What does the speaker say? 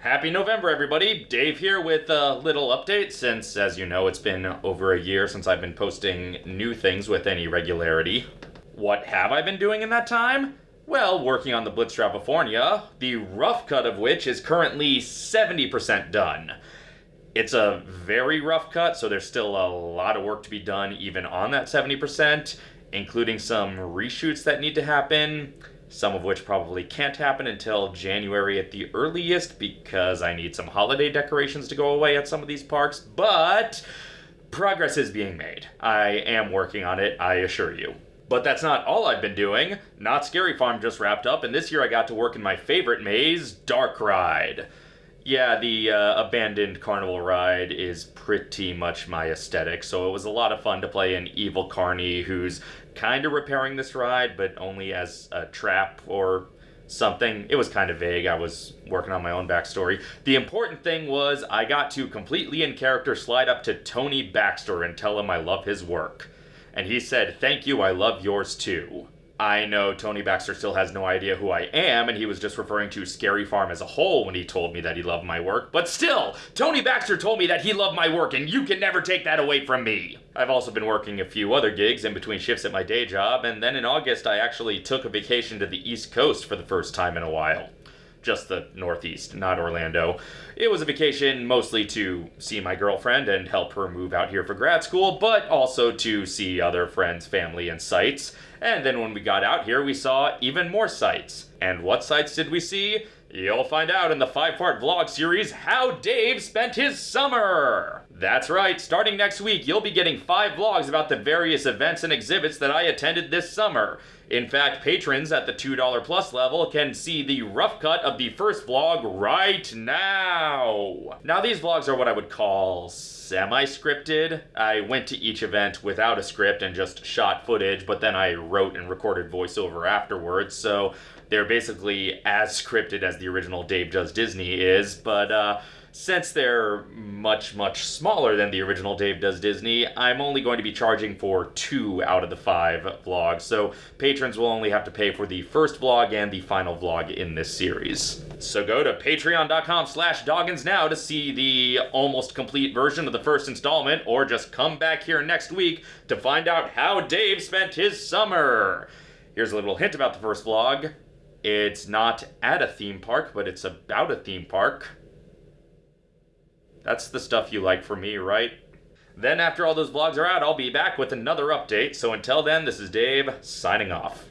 Happy November, everybody. Dave here with a little update since, as you know, it's been over a year since I've been posting new things with any regularity. What have I been doing in that time? Well, working on the Blitzstravafornia, the rough cut of which is currently 70% done. It's a very rough cut, so there's still a lot of work to be done even on that 70%, including some reshoots that need to happen some of which probably can't happen until January at the earliest because I need some holiday decorations to go away at some of these parks, but progress is being made. I am working on it, I assure you. But that's not all I've been doing. Knott's Scary Farm just wrapped up, and this year I got to work in my favorite maze, Dark Ride. Yeah, the uh, abandoned carnival ride is pretty much my aesthetic, so it was a lot of fun to play an evil carny who's kind of repairing this ride, but only as a trap or something. It was kind of vague. I was working on my own backstory. The important thing was I got to completely in character slide up to Tony Baxter and tell him I love his work. And he said, Thank you, I love yours too. I know Tony Baxter still has no idea who I am, and he was just referring to Scary Farm as a whole when he told me that he loved my work. But still, Tony Baxter told me that he loved my work, and you can never take that away from me. I've also been working a few other gigs in between shifts at my day job, and then in August I actually took a vacation to the East Coast for the first time in a while just the Northeast, not Orlando. It was a vacation mostly to see my girlfriend and help her move out here for grad school, but also to see other friends, family, and sites. And then when we got out here, we saw even more sites. And what sites did we see? You'll find out in the five-part vlog series, How Dave Spent His Summer! That's right, starting next week, you'll be getting five vlogs about the various events and exhibits that I attended this summer. In fact, patrons at the $2 plus level can see the rough cut of the first vlog right now. Now, these vlogs are what I would call semi-scripted. I went to each event without a script and just shot footage, but then I wrote and recorded voiceover afterwards, so they're basically as scripted as the original Dave Does Disney is, but uh, since they're much, much smaller than the original Dave Does Disney, I'm only going to be charging for two out of the five vlogs, so patrons will only have to pay for the first vlog and the final vlog in this series. So go to patreon.com slash doggins now to see the almost complete version of the first installment, or just come back here next week to find out how Dave spent his summer. Here's a little hint about the first vlog. It's not at a theme park, but it's about a theme park. That's the stuff you like for me, right? Then after all those vlogs are out, I'll be back with another update. So until then, this is Dave, signing off.